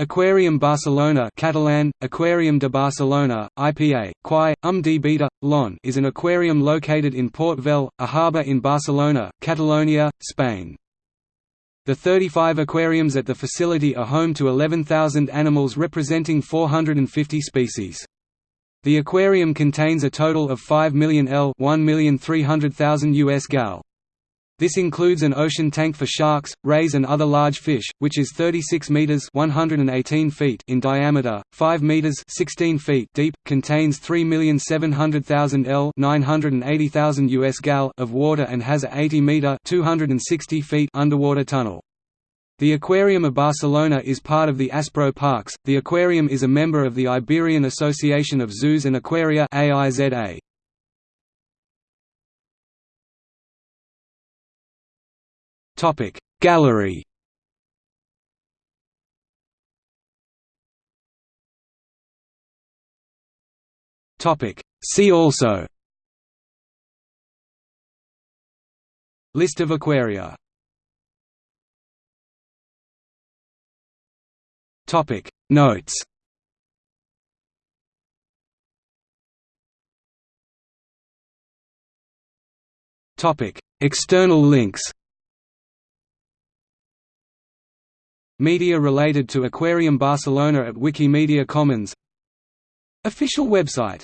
Aquarium Barcelona Catalan, Aquarium de Barcelona, IPA, Quai, Um de Beta, Lon is an aquarium located in Port Vell, a harbour in Barcelona, Catalonia, Spain. The 35 aquariums at the facility are home to 11,000 animals representing 450 species. The aquarium contains a total of 5 million L 1,300,000 US gal. This includes an ocean tank for sharks, rays and other large fish, which is 36 meters (118 feet) in diameter, 5 meters (16 feet) deep, contains 3,700,000 L (980,000 US gal) of water and has a 80 meter (260 feet) underwater tunnel. The Aquarium of Barcelona is part of the Aspro Parks. The aquarium is a member of the Iberian Association of Zoos and Aquaria (AIZA). Topic. Gallery. Topic. See also. List of aquaria. Topic. Notes. Topic. External links Media related to Aquarium Barcelona at Wikimedia Commons. Official website